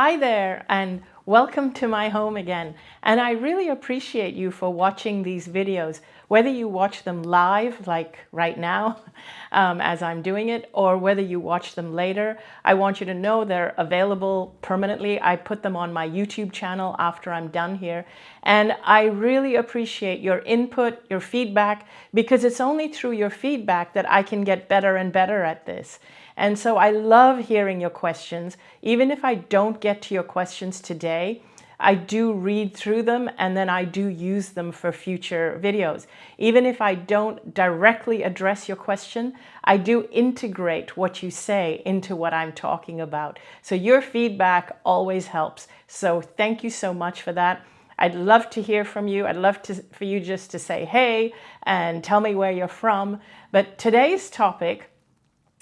Hi there and welcome to my home again. And I really appreciate you for watching these videos, whether you watch them live, like right now, um, as I'm doing it, or whether you watch them later. I want you to know they're available permanently. I put them on my YouTube channel after I'm done here. And I really appreciate your input, your feedback, because it's only through your feedback that I can get better and better at this. And so I love hearing your questions. Even if I don't get to your questions today, I do read through them and then I do use them for future videos. Even if I don't directly address your question, I do integrate what you say into what I'm talking about. So your feedback always helps. So thank you so much for that. I'd love to hear from you. I'd love to, for you just to say hey and tell me where you're from. But today's topic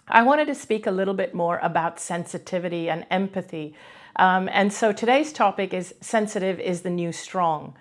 I wanted to speak a little bit more about sensitivity and empathy. Um, and so today's topic is sensitive is the new strong.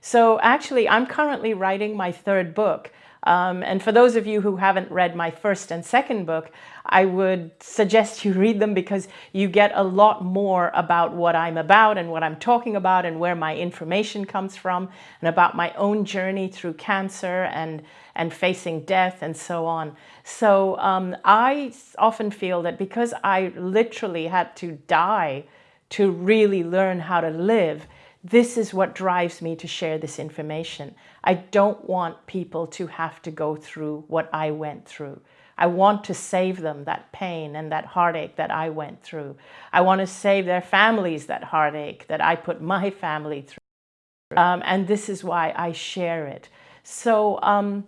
So actually, I'm currently writing my third book. Um, and for those of you who haven't read my first and second book, I would suggest you read them because you get a lot more about what I'm about and what I'm talking about and where my information comes from and about my own journey through cancer and, and facing death and so on. So um, I often feel that because I literally had to die to really learn how to live, this is what drives me to share this information. I don't want people to have to go through what I went through. I want to save them that pain and that heartache that I went through. I want to save their families that heartache that I put my family through. Um, and this is why I share it. So um,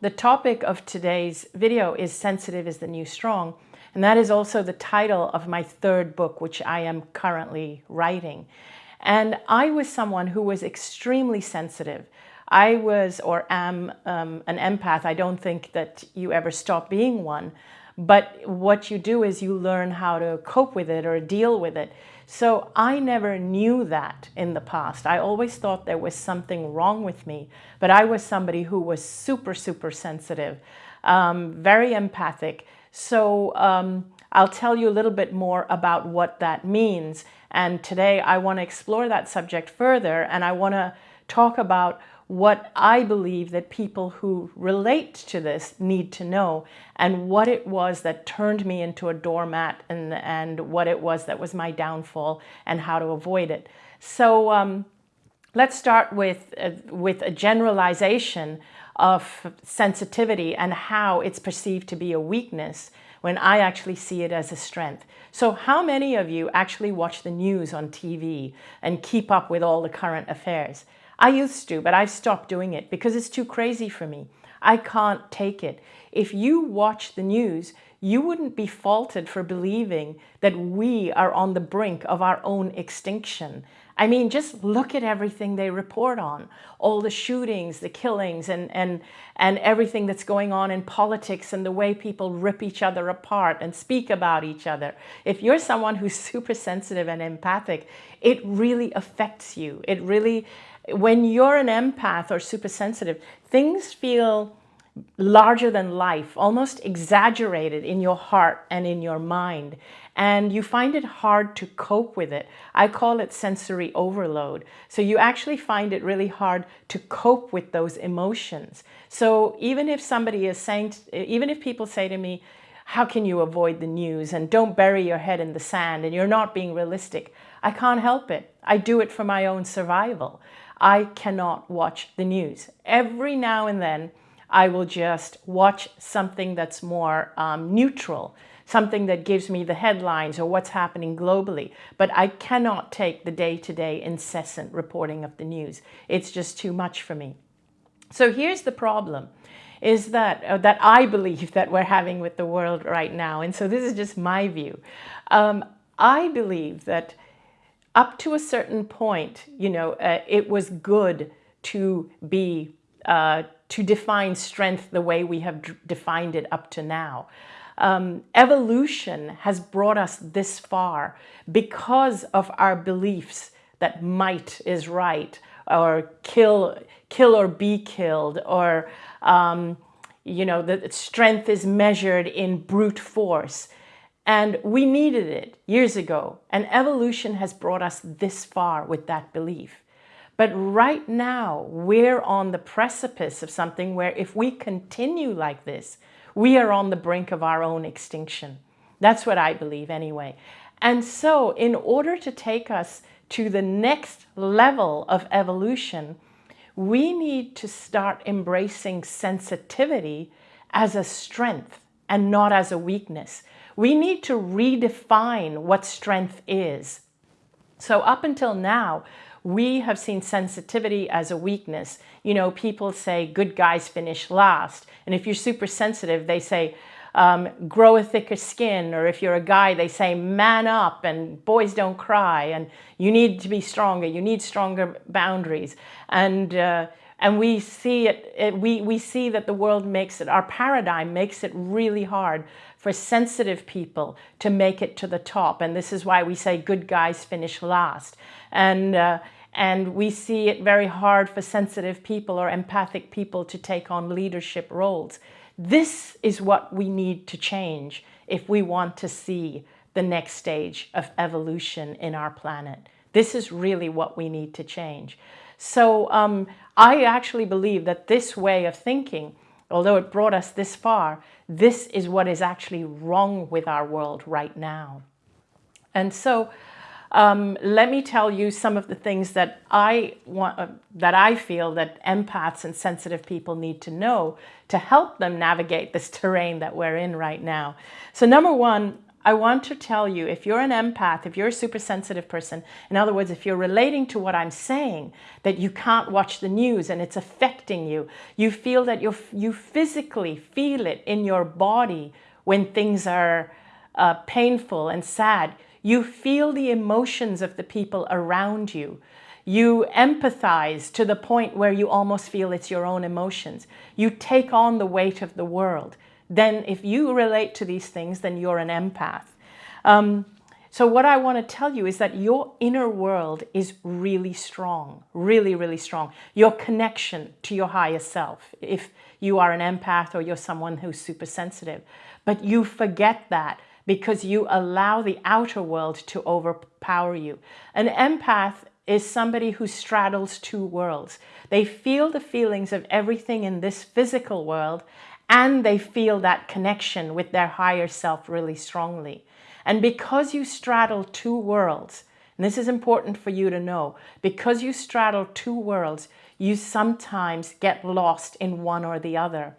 the topic of today's video is Sensitive is the New Strong. And that is also the title of my third book, which I am currently writing. And I was someone who was extremely sensitive. I was or am um, an empath. I don't think that you ever stop being one. But what you do is you learn how to cope with it or deal with it. So I never knew that in the past. I always thought there was something wrong with me. But I was somebody who was super, super sensitive, um, very empathic. So um, I'll tell you a little bit more about what that means. And today I want to explore that subject further and I want to talk about what I believe that people who relate to this need to know and what it was that turned me into a doormat and, and what it was that was my downfall and how to avoid it. So um, let's start with, uh, with a generalization of sensitivity and how it's perceived to be a weakness when I actually see it as a strength. So how many of you actually watch the news on TV and keep up with all the current affairs? I used to, but I've stopped doing it because it's too crazy for me. I can't take it. If you watch the news, you wouldn't be faulted for believing that we are on the brink of our own extinction. I mean, just look at everything they report on, all the shootings, the killings, and, and, and everything that's going on in politics and the way people rip each other apart and speak about each other. If you're someone who's super sensitive and empathic, it really affects you. It really, when you're an empath or super sensitive, things feel larger than life, almost exaggerated in your heart and in your mind. And you find it hard to cope with it. I call it sensory overload. So you actually find it really hard to cope with those emotions. So even if somebody is saying, even if people say to me, how can you avoid the news and don't bury your head in the sand and you're not being realistic, I can't help it. I do it for my own survival. I cannot watch the news. Every now and then, I will just watch something that's more um, neutral, something that gives me the headlines or what's happening globally. But I cannot take the day-to-day -day incessant reporting of the news. It's just too much for me. So here's the problem is that uh, that I believe that we're having with the world right now. And so this is just my view. Um, I believe that up to a certain point, you know, uh, it was good to be uh, to define strength the way we have defined it up to now. Um, evolution has brought us this far because of our beliefs that might is right or kill, kill or be killed or, um, you know, that strength is measured in brute force. And we needed it years ago. And evolution has brought us this far with that belief. But right now, we're on the precipice of something where if we continue like this, we are on the brink of our own extinction. That's what I believe anyway. And so in order to take us to the next level of evolution, we need to start embracing sensitivity as a strength and not as a weakness. We need to redefine what strength is. So up until now, we have seen sensitivity as a weakness. You know, people say good guys finish last. And if you're super sensitive, they say, um, grow a thicker skin. Or if you're a guy, they say, man up and boys don't cry. And you need to be stronger. You need stronger boundaries. And, uh, and we see it, it, we, we see that the world makes it, our paradigm makes it really hard for sensitive people to make it to the top. And this is why we say good guys finish last. And, uh, and we see it very hard for sensitive people or empathic people to take on leadership roles. This is what we need to change if we want to see the next stage of evolution in our planet. This is really what we need to change. So um, I actually believe that this way of thinking, although it brought us this far, this is what is actually wrong with our world right now. And so um, let me tell you some of the things that I want, uh, that I feel that empaths and sensitive people need to know to help them navigate this terrain that we're in right now. So number one, I want to tell you, if you're an empath, if you're a super sensitive person, in other words, if you're relating to what I'm saying, that you can't watch the news and it's affecting you, you feel that you you physically feel it in your body when things are uh, painful and sad, you feel the emotions of the people around you. You empathize to the point where you almost feel it's your own emotions. You take on the weight of the world then if you relate to these things, then you're an empath. Um, so what I want to tell you is that your inner world is really strong, really, really strong. Your connection to your higher self, if you are an empath or you're someone who's super sensitive. But you forget that because you allow the outer world to overpower you. An empath is somebody who straddles two worlds. They feel the feelings of everything in this physical world and they feel that connection with their higher self really strongly. And because you straddle two worlds, and this is important for you to know, because you straddle two worlds, you sometimes get lost in one or the other.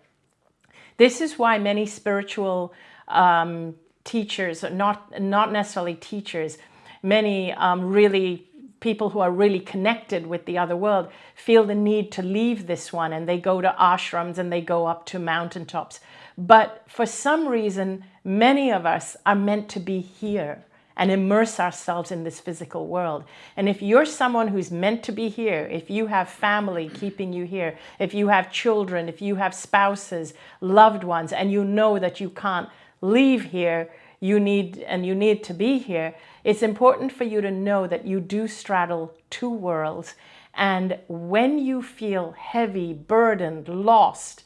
This is why many spiritual um, teachers, not, not necessarily teachers, many um, really people who are really connected with the other world feel the need to leave this one and they go to ashrams and they go up to mountaintops. But for some reason, many of us are meant to be here and immerse ourselves in this physical world. And if you're someone who's meant to be here, if you have family keeping you here, if you have children, if you have spouses, loved ones, and you know that you can't leave here, you need and you need to be here, it's important for you to know that you do straddle two worlds. And when you feel heavy, burdened, lost,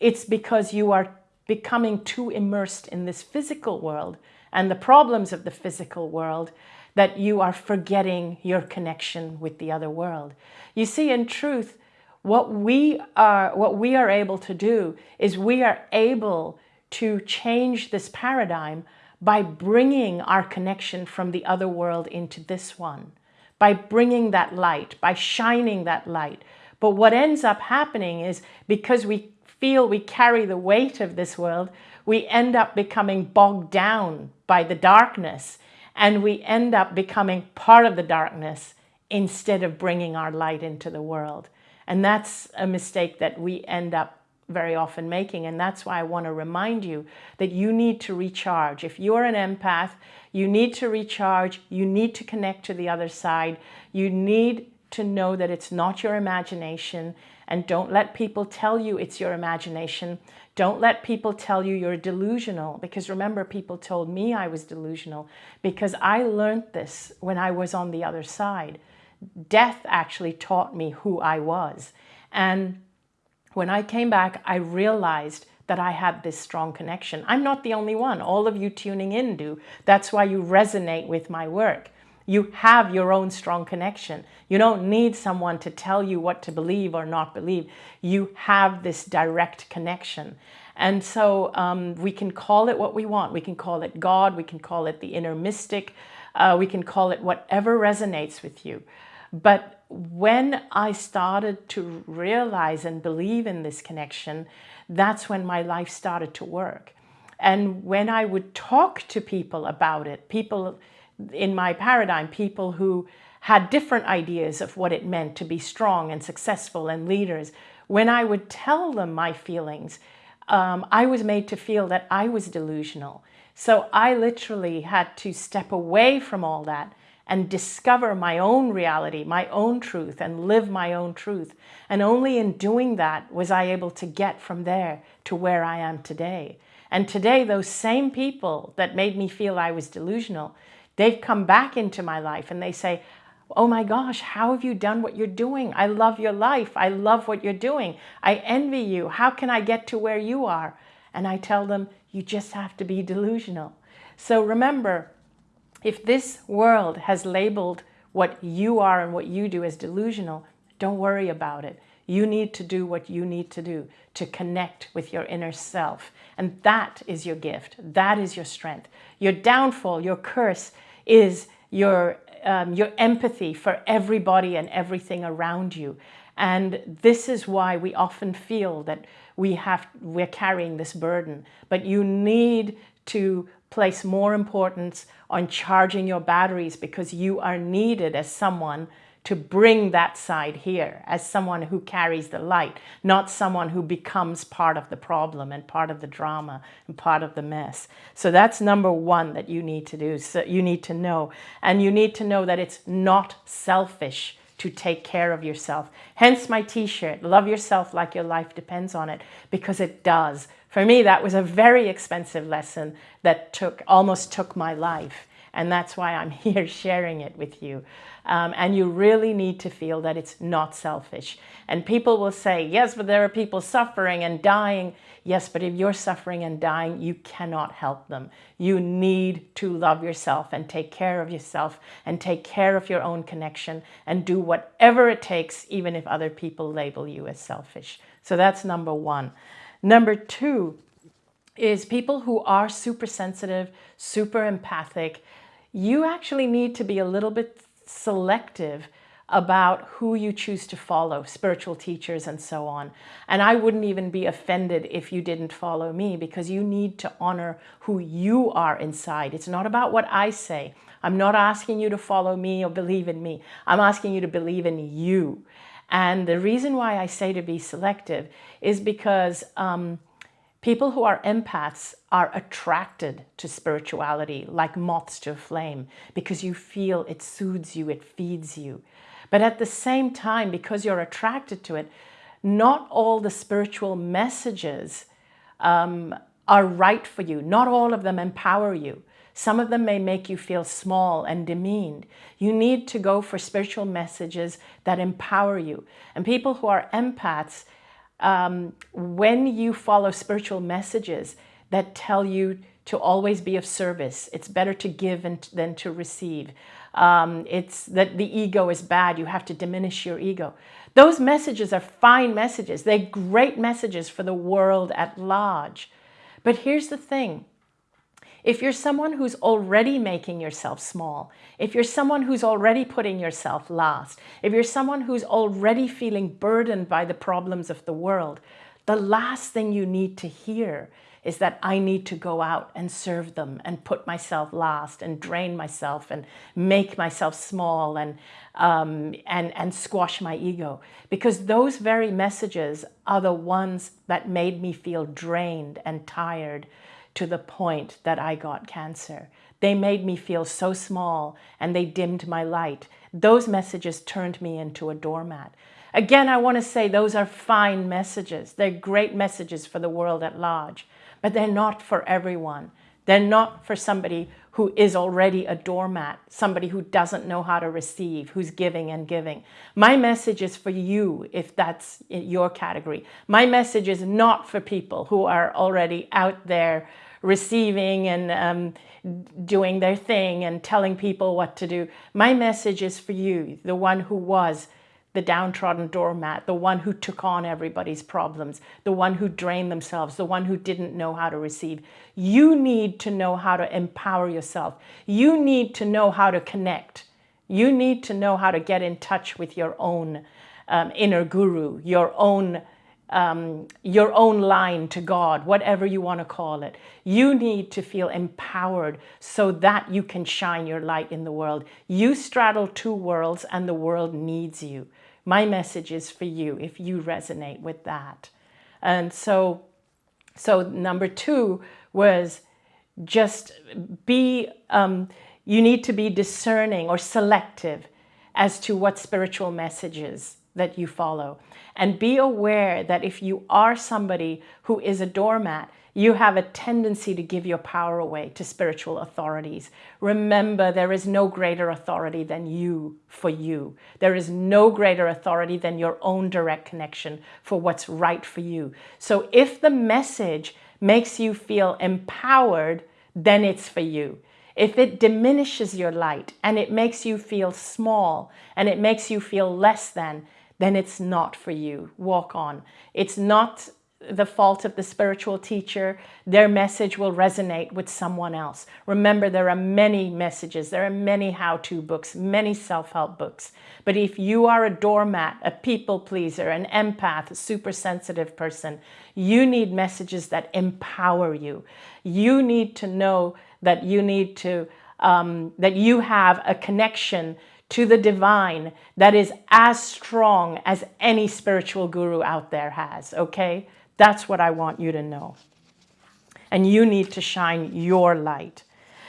it's because you are becoming too immersed in this physical world and the problems of the physical world that you are forgetting your connection with the other world. You see, in truth, what we are, what we are able to do is we are able to change this paradigm by bringing our connection from the other world into this one, by bringing that light, by shining that light. But what ends up happening is because we feel we carry the weight of this world, we end up becoming bogged down by the darkness and we end up becoming part of the darkness instead of bringing our light into the world. And that's a mistake that we end up very often making. And that's why I want to remind you that you need to recharge. If you're an empath, you need to recharge. You need to connect to the other side. You need to know that it's not your imagination and don't let people tell you it's your imagination. Don't let people tell you you're delusional because remember people told me I was delusional because I learned this when I was on the other side. Death actually taught me who I was. And when I came back, I realized that I had this strong connection. I'm not the only one. All of you tuning in do. That's why you resonate with my work. You have your own strong connection. You don't need someone to tell you what to believe or not believe. You have this direct connection. And so um, we can call it what we want. We can call it God. We can call it the inner mystic. Uh, we can call it whatever resonates with you. But when I started to realize and believe in this connection, that's when my life started to work. And when I would talk to people about it, people in my paradigm, people who had different ideas of what it meant to be strong and successful and leaders, when I would tell them my feelings, um, I was made to feel that I was delusional. So I literally had to step away from all that and discover my own reality, my own truth, and live my own truth. And only in doing that was I able to get from there to where I am today. And today, those same people that made me feel I was delusional, they've come back into my life and they say, oh my gosh, how have you done what you're doing? I love your life. I love what you're doing. I envy you. How can I get to where you are? And I tell them, you just have to be delusional. So remember, if this world has labeled what you are and what you do as delusional, don't worry about it. You need to do what you need to do to connect with your inner self. And that is your gift. That is your strength. Your downfall, your curse is your um, your empathy for everybody and everything around you. And this is why we often feel that we have, we're carrying this burden. But you need to place more importance on charging your batteries because you are needed as someone to bring that side here as someone who carries the light, not someone who becomes part of the problem and part of the drama and part of the mess. So that's number one that you need to do. So you need to know. And you need to know that it's not selfish to take care of yourself. Hence my t-shirt, love yourself like your life depends on it, because it does. For me, that was a very expensive lesson that took almost took my life. And that's why I'm here sharing it with you. Um, and you really need to feel that it's not selfish. And people will say, yes, but there are people suffering and dying. Yes, but if you're suffering and dying, you cannot help them. You need to love yourself and take care of yourself and take care of your own connection and do whatever it takes, even if other people label you as selfish. So that's number one. Number two is people who are super sensitive, super empathic, you actually need to be a little bit selective about who you choose to follow, spiritual teachers and so on. And I wouldn't even be offended if you didn't follow me because you need to honor who you are inside. It's not about what I say. I'm not asking you to follow me or believe in me. I'm asking you to believe in you. And the reason why I say to be selective is because um, People who are empaths are attracted to spirituality like moths to a flame because you feel it soothes you, it feeds you. But at the same time, because you're attracted to it, not all the spiritual messages um, are right for you. Not all of them empower you. Some of them may make you feel small and demeaned. You need to go for spiritual messages that empower you. And people who are empaths, um, when you follow spiritual messages that tell you to always be of service, it's better to give than to receive. Um, it's that the ego is bad, you have to diminish your ego. Those messages are fine messages. They're great messages for the world at large. But here's the thing. If you're someone who's already making yourself small, if you're someone who's already putting yourself last, if you're someone who's already feeling burdened by the problems of the world, the last thing you need to hear is that I need to go out and serve them and put myself last and drain myself and make myself small and, um, and, and squash my ego. Because those very messages are the ones that made me feel drained and tired to the point that I got cancer. They made me feel so small and they dimmed my light. Those messages turned me into a doormat. Again, I want to say those are fine messages. They're great messages for the world at large, but they're not for everyone. They're not for somebody who is already a doormat, somebody who doesn't know how to receive, who's giving and giving. My message is for you, if that's your category. My message is not for people who are already out there receiving and um, doing their thing and telling people what to do. My message is for you, the one who was the downtrodden doormat, the one who took on everybody's problems, the one who drained themselves, the one who didn't know how to receive. You need to know how to empower yourself. You need to know how to connect. You need to know how to get in touch with your own um, inner guru, your own um, your own line to God, whatever you want to call it. You need to feel empowered so that you can shine your light in the world. You straddle two worlds and the world needs you. My message is for you if you resonate with that. And so, so number two was just be, um, you need to be discerning or selective as to what spiritual messages that you follow. And be aware that if you are somebody who is a doormat, you have a tendency to give your power away to spiritual authorities. Remember, there is no greater authority than you for you. There is no greater authority than your own direct connection for what's right for you. So if the message makes you feel empowered, then it's for you. If it diminishes your light and it makes you feel small and it makes you feel less than, then it's not for you. Walk on. It's not the fault of the spiritual teacher, their message will resonate with someone else. Remember, there are many messages, there are many how-to books, many self-help books. But if you are a doormat, a people pleaser, an empath, a super sensitive person, you need messages that empower you. You need to know that you need to, um, that you have a connection to the divine that is as strong as any spiritual guru out there has, okay? That's what I want you to know. And you need to shine your light.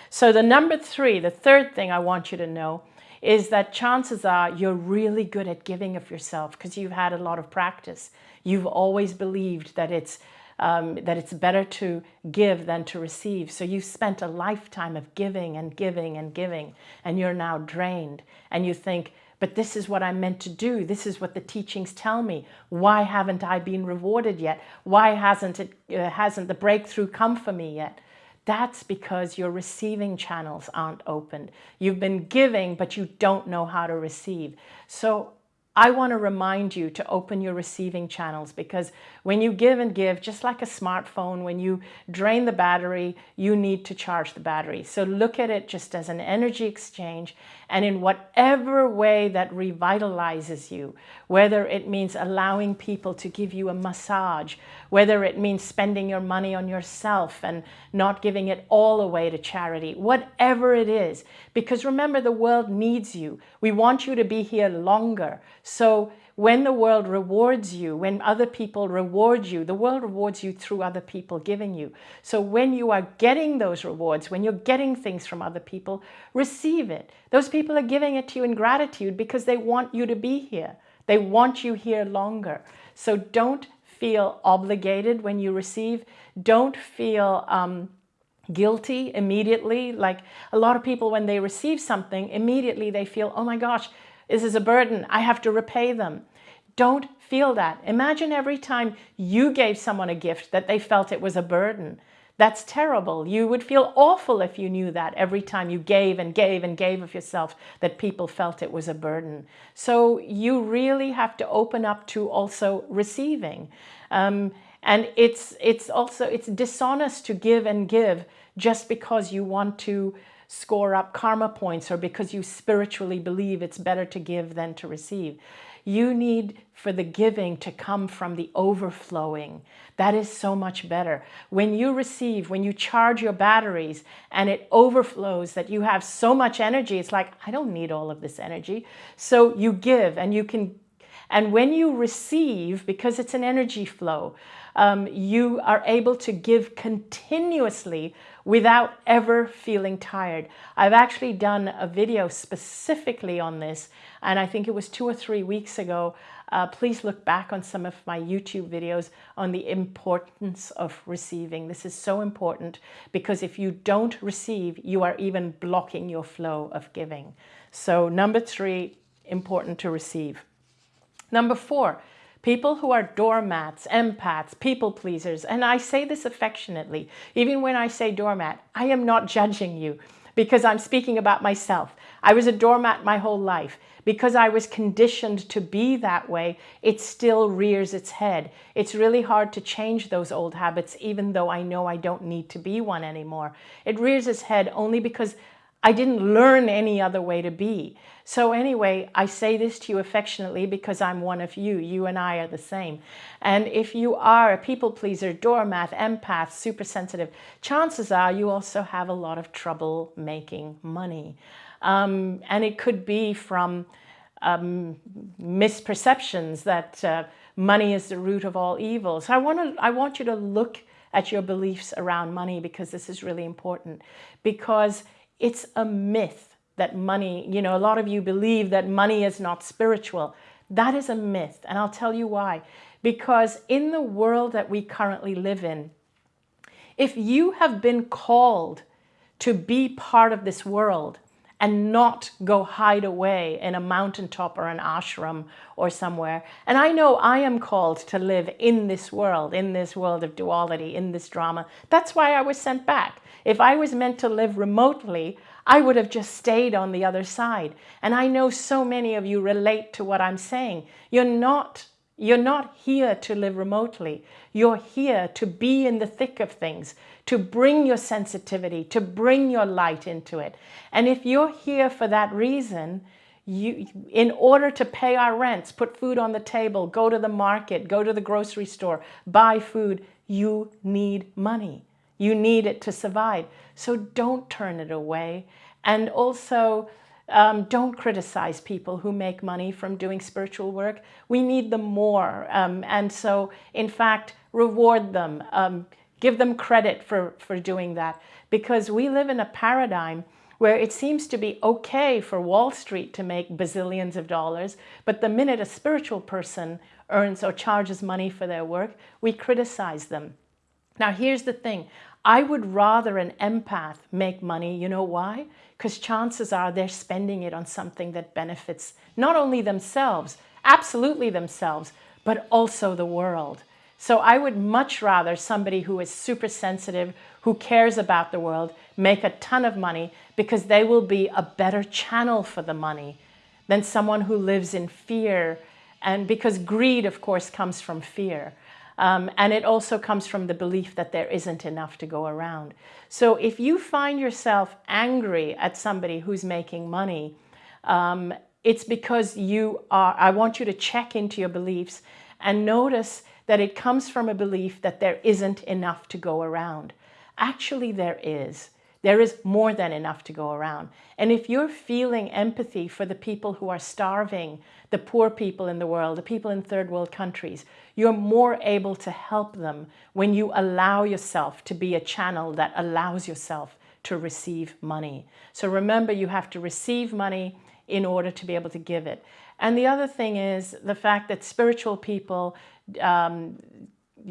So the number three, the third thing I want you to know is that chances are you're really good at giving of yourself because you've had a lot of practice. You've always believed that it's um, that it's better to give than to receive. So you've spent a lifetime of giving and giving and giving, and you're now drained. And you think, but this is what I'm meant to do. This is what the teachings tell me. Why haven't I been rewarded yet? Why hasn't it uh, hasn't the breakthrough come for me yet? That's because your receiving channels aren't opened. You've been giving, but you don't know how to receive. So I want to remind you to open your receiving channels because when you give and give, just like a smartphone, when you drain the battery, you need to charge the battery. So look at it just as an energy exchange and in whatever way that revitalizes you, whether it means allowing people to give you a massage, whether it means spending your money on yourself and not giving it all away to charity, whatever it is. Because remember, the world needs you. We want you to be here longer. So when the world rewards you, when other people reward you, the world rewards you through other people giving you. So when you are getting those rewards, when you're getting things from other people, receive it. Those people are giving it to you in gratitude because they want you to be here. They want you here longer. So don't feel obligated when you receive. Don't feel um, guilty immediately. Like a lot of people, when they receive something, immediately they feel, oh my gosh, this is a burden. I have to repay them. Don't feel that. Imagine every time you gave someone a gift that they felt it was a burden. That's terrible. You would feel awful if you knew that every time you gave and gave and gave of yourself that people felt it was a burden. So you really have to open up to also receiving. Um, and it's, it's also, it's dishonest to give and give just because you want to score up karma points or because you spiritually believe it's better to give than to receive. You need for the giving to come from the overflowing. That is so much better. When you receive, when you charge your batteries and it overflows that you have so much energy, it's like, I don't need all of this energy. So you give and you can, and when you receive, because it's an energy flow, um, you are able to give continuously without ever feeling tired. I've actually done a video specifically on this, and I think it was two or three weeks ago. Uh, please look back on some of my YouTube videos on the importance of receiving. This is so important because if you don't receive, you are even blocking your flow of giving. So number three, important to receive. Number four, people who are doormats, empaths, people pleasers, and I say this affectionately, even when I say doormat, I am not judging you because I'm speaking about myself. I was a doormat my whole life. Because I was conditioned to be that way, it still rears its head. It's really hard to change those old habits, even though I know I don't need to be one anymore. It rears its head only because I didn't learn any other way to be. So anyway, I say this to you affectionately because I'm one of you. You and I are the same. And if you are a people pleaser, doormat, empath, super sensitive, chances are you also have a lot of trouble making money. Um, and it could be from um, misperceptions that uh, money is the root of all evil. So I want, to, I want you to look at your beliefs around money because this is really important. Because it's a myth that money, you know, a lot of you believe that money is not spiritual. That is a myth, and I'll tell you why. Because in the world that we currently live in, if you have been called to be part of this world and not go hide away in a mountaintop or an ashram or somewhere. And I know I am called to live in this world, in this world of duality, in this drama. That's why I was sent back. If I was meant to live remotely, I would have just stayed on the other side. And I know so many of you relate to what I'm saying. You're not you're not here to live remotely. You're here to be in the thick of things, to bring your sensitivity, to bring your light into it. And if you're here for that reason, you, in order to pay our rents, put food on the table, go to the market, go to the grocery store, buy food, you need money. You need it to survive. So don't turn it away. And also, um, don't criticize people who make money from doing spiritual work. We need them more. Um, and so, in fact, reward them. Um, give them credit for, for doing that. Because we live in a paradigm where it seems to be okay for Wall Street to make bazillions of dollars, but the minute a spiritual person earns or charges money for their work, we criticize them. Now, here's the thing. I would rather an empath make money. You know why? Because chances are they're spending it on something that benefits not only themselves, absolutely themselves, but also the world. So I would much rather somebody who is super sensitive, who cares about the world, make a ton of money because they will be a better channel for the money than someone who lives in fear. And because greed, of course, comes from fear. Um, and it also comes from the belief that there isn't enough to go around. So if you find yourself angry at somebody who's making money, um, it's because you are, I want you to check into your beliefs and notice that it comes from a belief that there isn't enough to go around. Actually, there is. There is more than enough to go around. And if you're feeling empathy for the people who are starving, the poor people in the world, the people in third world countries, you're more able to help them when you allow yourself to be a channel that allows yourself to receive money. So remember, you have to receive money in order to be able to give it. And the other thing is the fact that spiritual people um,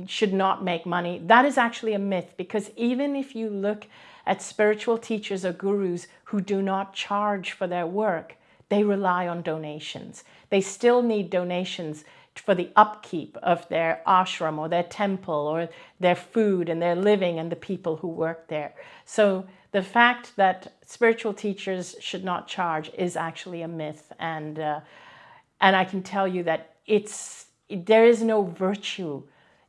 should not make money. That is actually a myth because even if you look at spiritual teachers or gurus who do not charge for their work, they rely on donations. They still need donations for the upkeep of their ashram or their temple or their food and their living and the people who work there. So the fact that spiritual teachers should not charge is actually a myth. And, uh, and I can tell you that it's, there is no virtue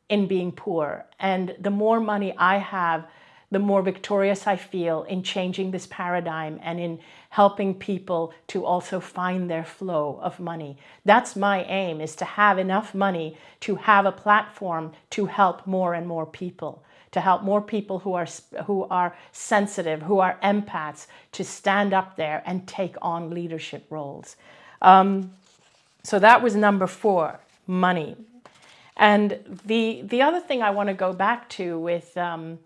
in being poor. And the more money I have, the more victorious I feel in changing this paradigm and in helping people to also find their flow of money. That's my aim, is to have enough money to have a platform to help more and more people, to help more people who are, who are sensitive, who are empaths, to stand up there and take on leadership roles. Um, so that was number four, money. And the, the other thing I want to go back to with um,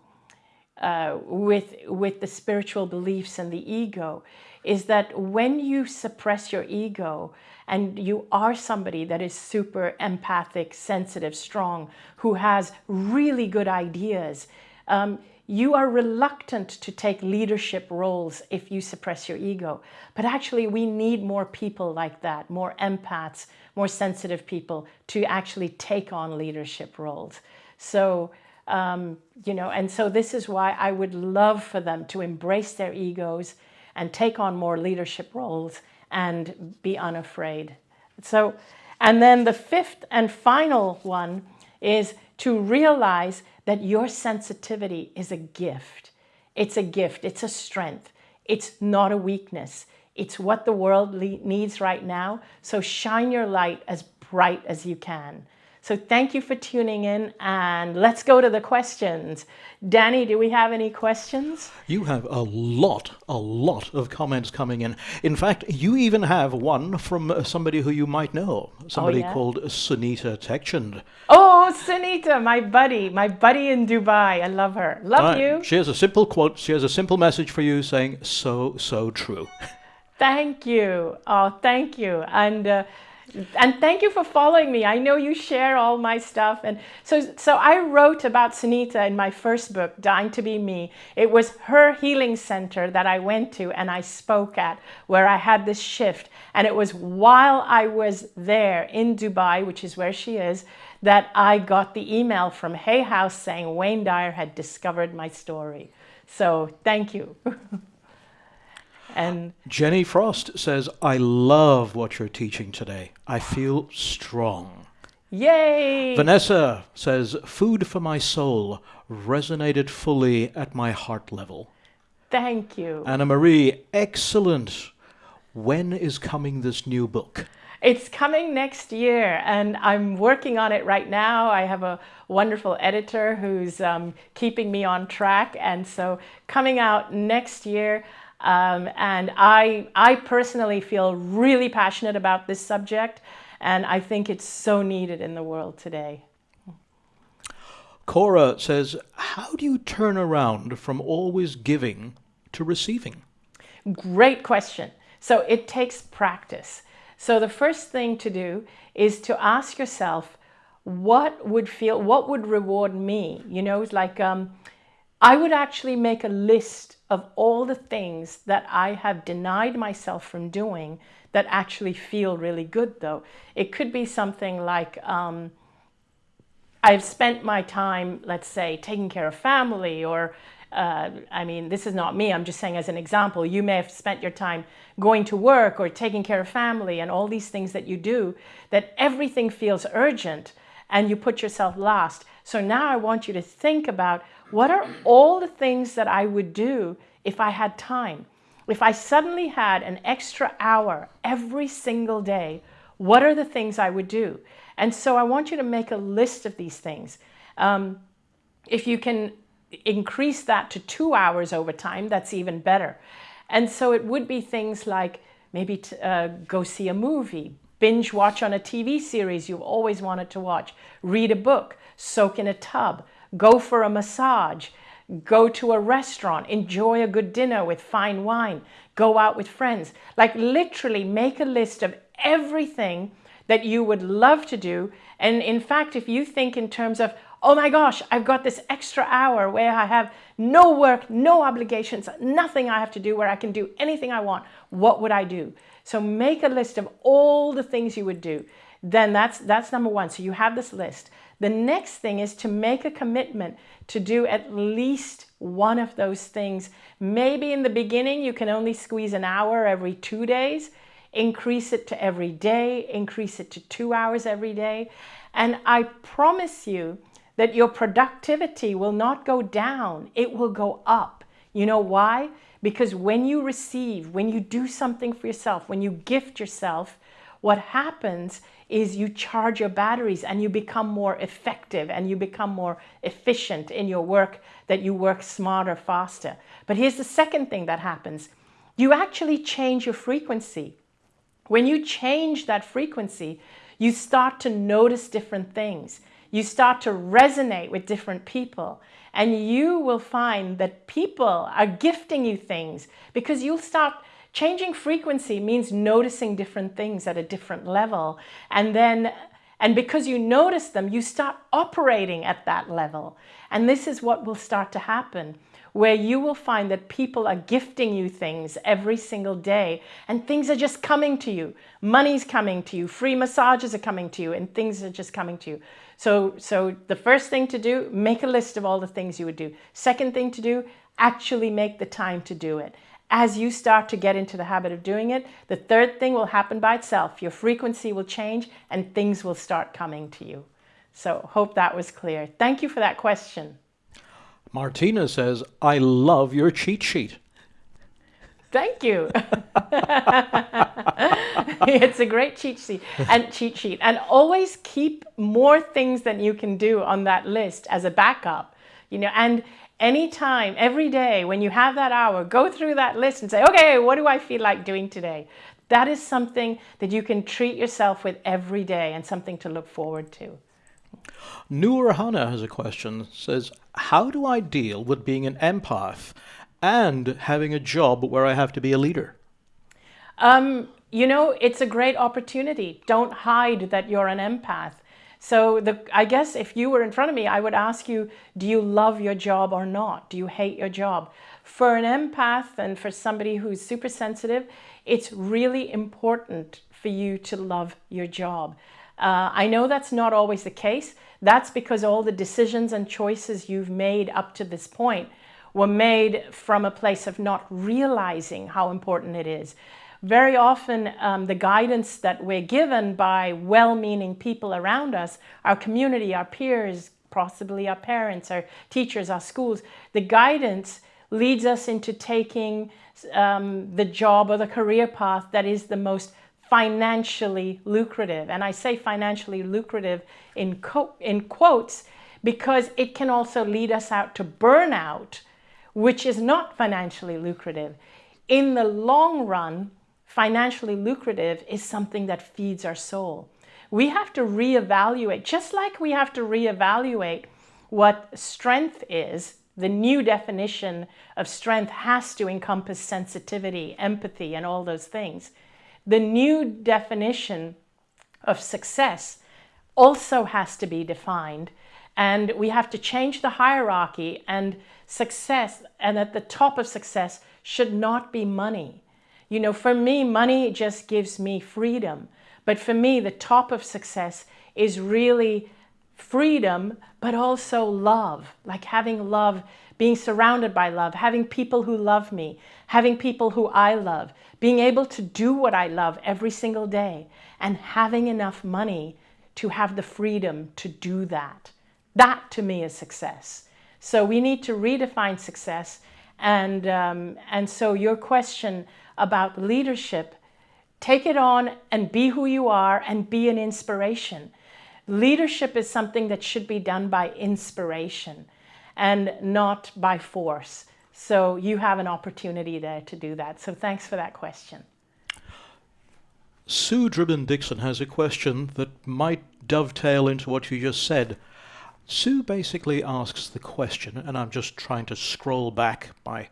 uh, with, with the spiritual beliefs and the ego is that when you suppress your ego and you are somebody that is super empathic, sensitive, strong, who has really good ideas, um, you are reluctant to take leadership roles if you suppress your ego. But actually, we need more people like that, more empaths, more sensitive people to actually take on leadership roles. So, um, you know, and so this is why I would love for them to embrace their egos and take on more leadership roles and be unafraid. So, and then the fifth and final one is to realize that your sensitivity is a gift. It's a gift, it's a strength, it's not a weakness. It's what the world needs right now. So shine your light as bright as you can. So thank you for tuning in and let's go to the questions. Danny, do we have any questions? You have a lot, a lot of comments coming in. In fact, you even have one from somebody who you might know, somebody oh, yeah? called Sunita Tekchand. Oh, Sunita, my buddy, my buddy in Dubai. I love her. Love you. She has a simple quote. She has a simple message for you saying, so, so true. Thank you. Oh, thank you. And uh, and thank you for following me. I know you share all my stuff. And so, so I wrote about Sunita in my first book, Dying to Be Me. It was her healing center that I went to and I spoke at where I had this shift. And it was while I was there in Dubai, which is where she is, that I got the email from Hay House saying Wayne Dyer had discovered my story. So thank you. And Jenny Frost says, I love what you're teaching today. I feel strong. Yay! Vanessa says, food for my soul resonated fully at my heart level. Thank you. Anna Marie, excellent. When is coming this new book? It's coming next year and I'm working on it right now. I have a wonderful editor who's um, keeping me on track. And so coming out next year, um, and I, I personally feel really passionate about this subject, and I think it's so needed in the world today. Cora says, how do you turn around from always giving to receiving? Great question. So it takes practice. So the first thing to do is to ask yourself, what would feel, what would reward me? You know, it's like, um, I would actually make a list of all the things that I have denied myself from doing that actually feel really good though. It could be something like, um, I've spent my time, let's say, taking care of family or uh, I mean, this is not me, I'm just saying as an example, you may have spent your time going to work or taking care of family and all these things that you do, that everything feels urgent and you put yourself last. So now I want you to think about what are all the things that I would do if I had time? If I suddenly had an extra hour every single day, what are the things I would do? And so I want you to make a list of these things. Um, if you can increase that to two hours over time, that's even better. And so it would be things like maybe uh, go see a movie, binge watch on a TV series you've always wanted to watch, read a book, soak in a tub, go for a massage, go to a restaurant, enjoy a good dinner with fine wine, go out with friends. Like literally make a list of everything that you would love to do. And in fact, if you think in terms of, oh my gosh, I've got this extra hour where I have no work, no obligations, nothing I have to do, where I can do anything I want, what would I do? So make a list of all the things you would do. Then that's, that's number one. So you have this list. The next thing is to make a commitment to do at least one of those things. Maybe in the beginning, you can only squeeze an hour every two days. Increase it to every day, increase it to two hours every day. And I promise you that your productivity will not go down, it will go up. You know why? Because when you receive, when you do something for yourself, when you gift yourself, what happens is you charge your batteries and you become more effective and you become more efficient in your work, that you work smarter, faster. But here's the second thing that happens. You actually change your frequency. When you change that frequency, you start to notice different things. You start to resonate with different people and you will find that people are gifting you things because you'll start changing frequency means noticing different things at a different level. And then, and because you notice them, you start operating at that level. And this is what will start to happen where you will find that people are gifting you things every single day and things are just coming to you. Money's coming to you, free massages are coming to you and things are just coming to you. So, so the first thing to do, make a list of all the things you would do. Second thing to do, actually make the time to do it. As you start to get into the habit of doing it, the third thing will happen by itself. Your frequency will change and things will start coming to you. So hope that was clear. Thank you for that question. Martina says, I love your cheat sheet. Thank you. it's a great cheat sheet and cheat sheet. And always keep more things than you can do on that list as a backup. You know, and anytime, every day, when you have that hour, go through that list and say, okay, what do I feel like doing today? That is something that you can treat yourself with every day and something to look forward to. Noor Hana has a question, says, how do I deal with being an empath and having a job where I have to be a leader? Um, you know, it's a great opportunity. Don't hide that you're an empath. So the, I guess if you were in front of me, I would ask you, do you love your job or not? Do you hate your job? For an empath and for somebody who's super sensitive, it's really important for you to love your job. Uh, I know that's not always the case. That's because all the decisions and choices you've made up to this point were made from a place of not realizing how important it is. Very often, um, the guidance that we're given by well-meaning people around us, our community, our peers, possibly our parents, our teachers, our schools, the guidance leads us into taking um, the job or the career path that is the most financially lucrative. And I say financially lucrative in, in quotes because it can also lead us out to burnout, which is not financially lucrative. In the long run, financially lucrative is something that feeds our soul. We have to reevaluate, just like we have to reevaluate what strength is, the new definition of strength has to encompass sensitivity, empathy, and all those things the new definition of success also has to be defined and we have to change the hierarchy and success and at the top of success should not be money. You know, for me, money just gives me freedom. But for me, the top of success is really freedom, but also love, like having love, being surrounded by love, having people who love me, having people who I love, being able to do what I love every single day, and having enough money to have the freedom to do that. That to me is success. So we need to redefine success. And, um, and so your question about leadership, take it on and be who you are and be an inspiration. Leadership is something that should be done by inspiration and not by force. So you have an opportunity there to do that. So thanks for that question. Sue Dribbin Dixon has a question that might dovetail into what you just said. Sue basically asks the question, and I'm just trying to scroll back. My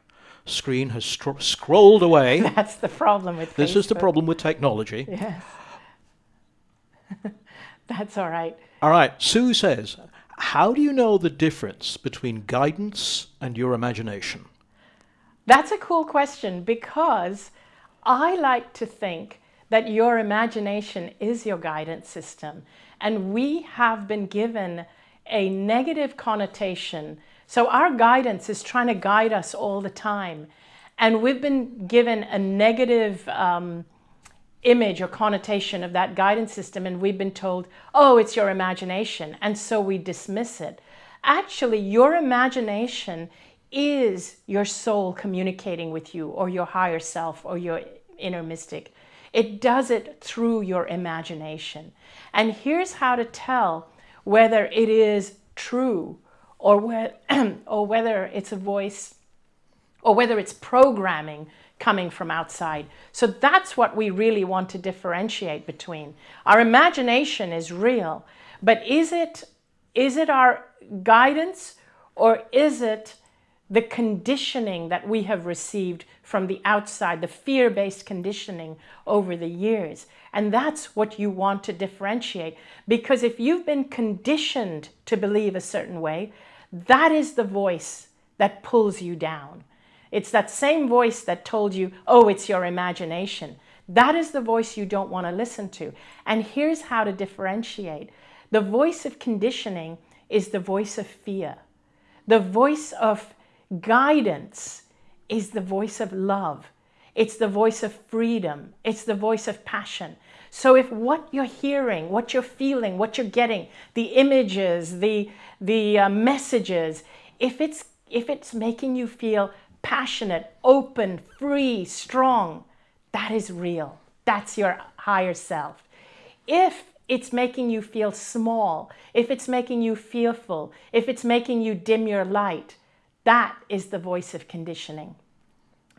screen has scrolled away. That's the problem with This Facebook. is the problem with technology. Yes. That's all right. All right. Sue says, how do you know the difference between guidance and your imagination? That's a cool question because I like to think that your imagination is your guidance system. And we have been given a negative connotation. So our guidance is trying to guide us all the time. And we've been given a negative um, image or connotation of that guidance system and we've been told, oh, it's your imagination. And so we dismiss it. Actually, your imagination is your soul communicating with you or your higher self or your inner mystic. It does it through your imagination. And here's how to tell whether it is true or, whe or whether it's a voice or whether it's programming coming from outside. So that's what we really want to differentiate between. Our imagination is real, but is it is it our guidance or is it the conditioning that we have received from the outside, the fear-based conditioning over the years? And that's what you want to differentiate. Because if you've been conditioned to believe a certain way, that is the voice that pulls you down. It's that same voice that told you, oh, it's your imagination. That is the voice you don't want to listen to. And here's how to differentiate. The voice of conditioning is the voice of fear. The voice of guidance is the voice of love. It's the voice of freedom. It's the voice of passion. So if what you're hearing, what you're feeling, what you're getting, the images, the, the uh, messages, if it's, if it's making you feel passionate, open, free, strong, that is real. That's your higher self. If it's making you feel small, if it's making you fearful, if it's making you dim your light, that is the voice of conditioning.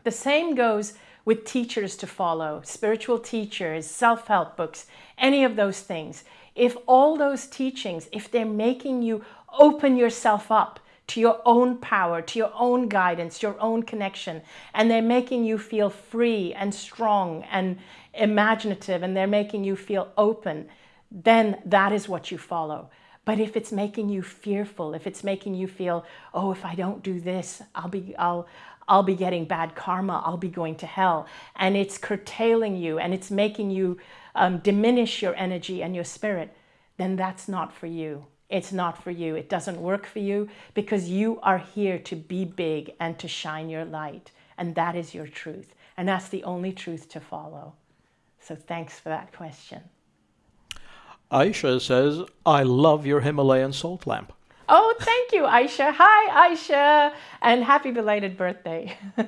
The same goes with teachers to follow, spiritual teachers, self-help books, any of those things. If all those teachings, if they're making you open yourself up to your own power, to your own guidance, your own connection, and they're making you feel free and strong and imaginative, and they're making you feel open, then that is what you follow. But if it's making you fearful, if it's making you feel, oh, if I don't do this, I'll be, I'll, I'll be getting bad karma, I'll be going to hell. And it's curtailing you and it's making you um, diminish your energy and your spirit, then that's not for you. It's not for you. It doesn't work for you because you are here to be big and to shine your light. And that is your truth. And that's the only truth to follow. So thanks for that question. Aisha says, I love your Himalayan salt lamp. Thank you, Aisha. Hi, Aisha, and happy belated birthday.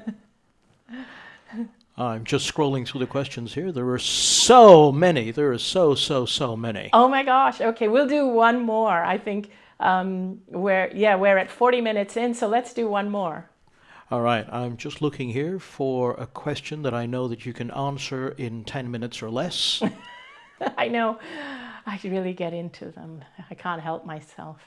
I'm just scrolling through the questions here. There are so many. There are so, so, so many. Oh my gosh. Okay, we'll do one more. I think um, we're, yeah, we're at 40 minutes in, so let's do one more. All right, I'm just looking here for a question that I know that you can answer in 10 minutes or less. I know. I really get into them. I can't help myself.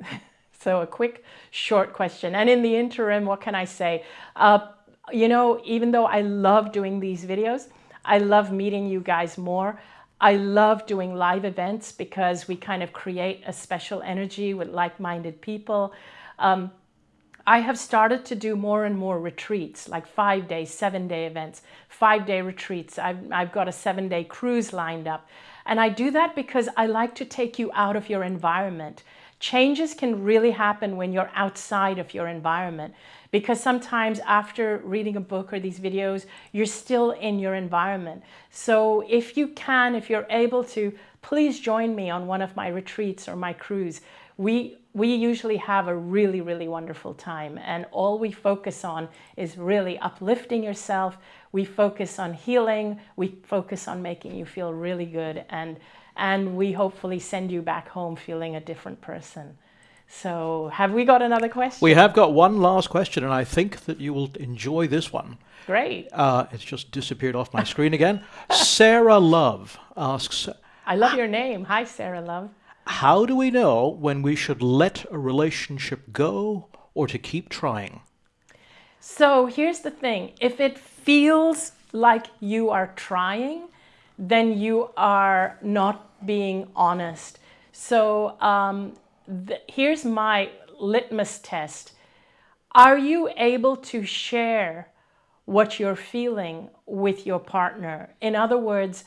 so a quick, short question. And in the interim, what can I say? Uh, you know, even though I love doing these videos, I love meeting you guys more. I love doing live events because we kind of create a special energy with like-minded people. Um, I have started to do more and more retreats, like five day, seven day events, five day retreats. I've, I've got a seven day cruise lined up. And I do that because I like to take you out of your environment. Changes can really happen when you're outside of your environment because sometimes after reading a book or these videos, you're still in your environment. So if you can, if you're able to, please join me on one of my retreats or my cruise. We, we usually have a really, really wonderful time and all we focus on is really uplifting yourself. We focus on healing. We focus on making you feel really good and and we hopefully send you back home feeling a different person. So have we got another question? We have got one last question, and I think that you will enjoy this one. Great. Uh, it's just disappeared off my screen again. Sarah Love asks... I love your name. Hi, Sarah Love. How do we know when we should let a relationship go or to keep trying? So here's the thing. If it feels like you are trying, then you are not being honest. So um, here's my litmus test. Are you able to share what you're feeling with your partner? In other words,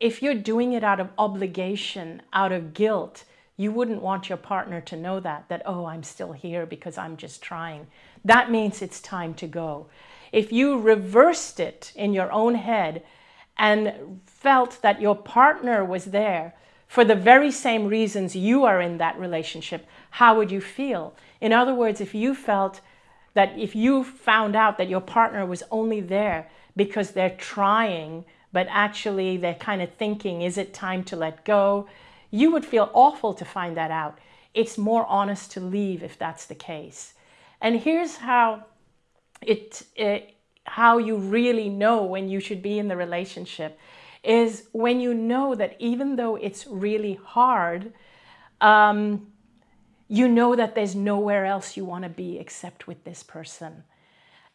if you're doing it out of obligation, out of guilt, you wouldn't want your partner to know that, that, oh, I'm still here because I'm just trying. That means it's time to go. If you reversed it in your own head and felt that your partner was there for the very same reasons you are in that relationship, how would you feel? In other words, if you felt that if you found out that your partner was only there because they're trying, but actually they're kind of thinking, is it time to let go? You would feel awful to find that out. It's more honest to leave if that's the case. And here's how it, it how you really know when you should be in the relationship is when you know that even though it's really hard, um, you know that there's nowhere else you want to be except with this person.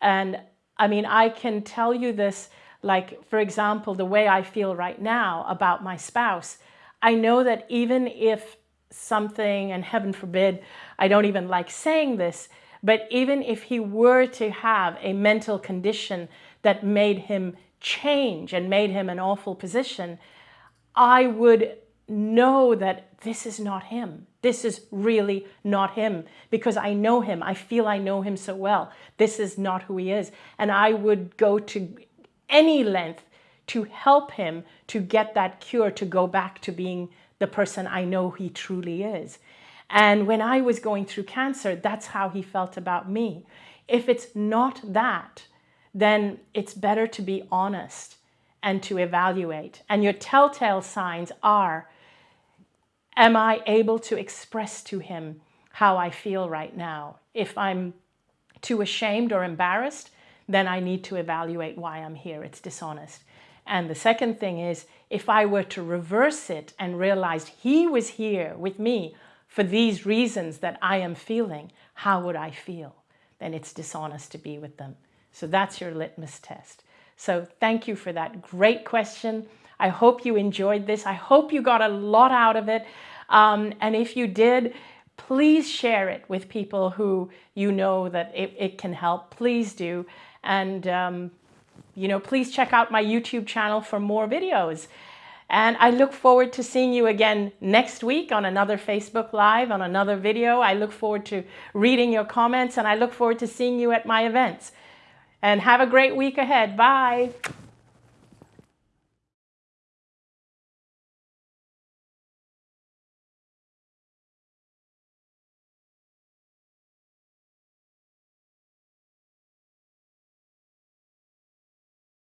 And I mean, I can tell you this, like, for example, the way I feel right now about my spouse. I know that even if something, and heaven forbid, I don't even like saying this, but even if he were to have a mental condition that made him change and made him an awful position, I would know that this is not him. This is really not him because I know him. I feel I know him so well. This is not who he is. And I would go to any length to help him to get that cure, to go back to being the person I know he truly is. And when I was going through cancer, that's how he felt about me. If it's not that, then it's better to be honest and to evaluate. And your telltale signs are, am I able to express to him how I feel right now? If I'm too ashamed or embarrassed, then I need to evaluate why I'm here. It's dishonest. And the second thing is, if I were to reverse it and realized he was here with me for these reasons that I am feeling, how would I feel? Then it's dishonest to be with them. So that's your litmus test. So thank you for that great question. I hope you enjoyed this. I hope you got a lot out of it. Um, and if you did, please share it with people who you know that it, it can help. Please do. And, um, you know, please check out my YouTube channel for more videos. And I look forward to seeing you again next week on another Facebook Live, on another video. I look forward to reading your comments and I look forward to seeing you at my events. And have a great week ahead. Bye.